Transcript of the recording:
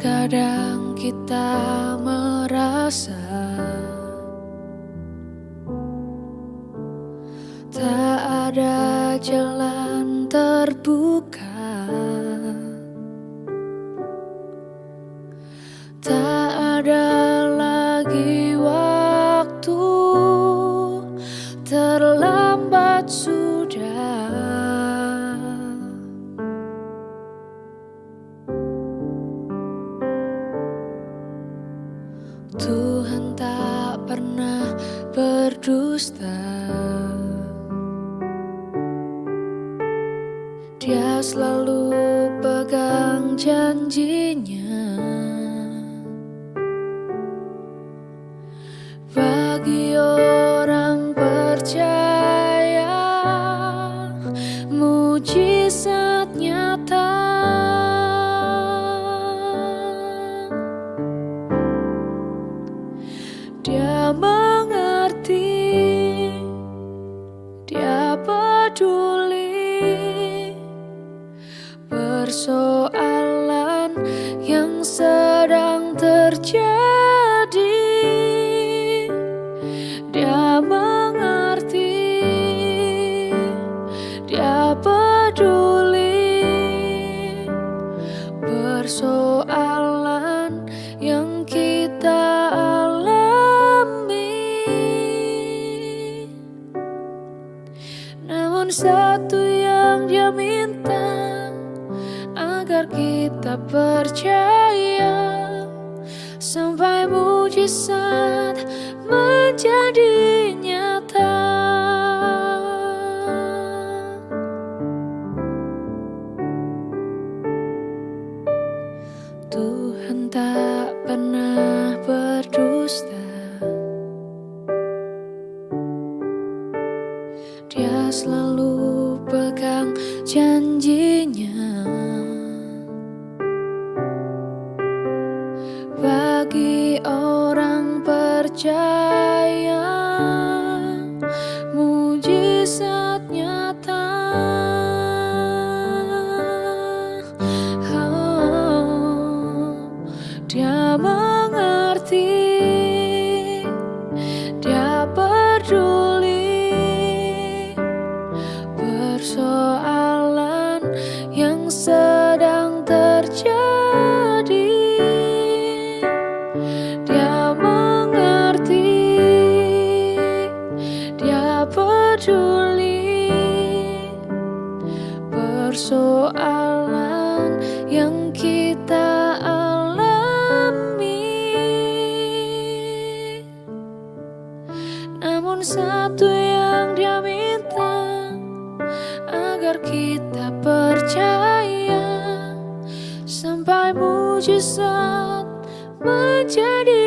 Terkadang kita merasa Tak ada jalan terbuka. Tak ada lagi waktu Terlambat berdusta Dia selalu pegang janjinya. Bagi orang percaya Mujizat nyata. Dia peduli. Persoalan yang sedang terjadi Dia mengerti Dia peduli Satu yang dia minta Agar kita percaya. Sampai mujizat menjadi janjinya. Bagi orang percaya yang sedang terjadi. Dia mengerti Dia peduli. Persoalan yang kita alami. Namun satu Agar kita percaya Sampai mujizat menjadi